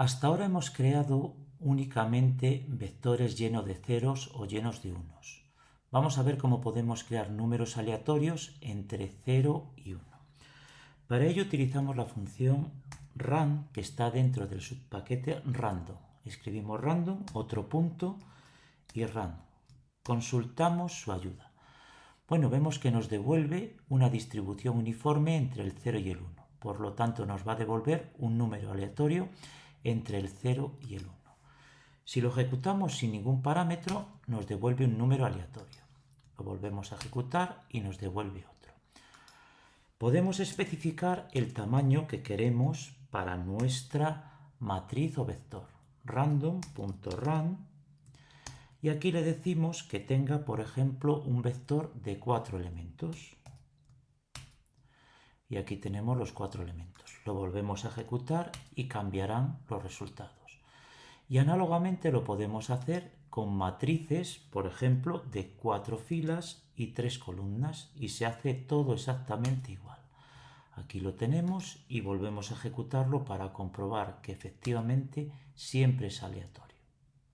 Hasta ahora hemos creado únicamente vectores llenos de ceros o llenos de unos. Vamos a ver cómo podemos crear números aleatorios entre 0 y 1. Para ello utilizamos la función ran que está dentro del subpaquete random. Escribimos random, otro punto y random. Consultamos su ayuda. Bueno, vemos que nos devuelve una distribución uniforme entre el 0 y el 1. Por lo tanto, nos va a devolver un número aleatorio entre el 0 y el 1. Si lo ejecutamos sin ningún parámetro, nos devuelve un número aleatorio. Lo volvemos a ejecutar y nos devuelve otro. Podemos especificar el tamaño que queremos para nuestra matriz o vector. random.run y aquí le decimos que tenga, por ejemplo, un vector de cuatro elementos. Y aquí tenemos los cuatro elementos. Lo volvemos a ejecutar y cambiarán los resultados. Y análogamente lo podemos hacer con matrices, por ejemplo, de cuatro filas y tres columnas y se hace todo exactamente igual. Aquí lo tenemos y volvemos a ejecutarlo para comprobar que efectivamente siempre es aleatorio.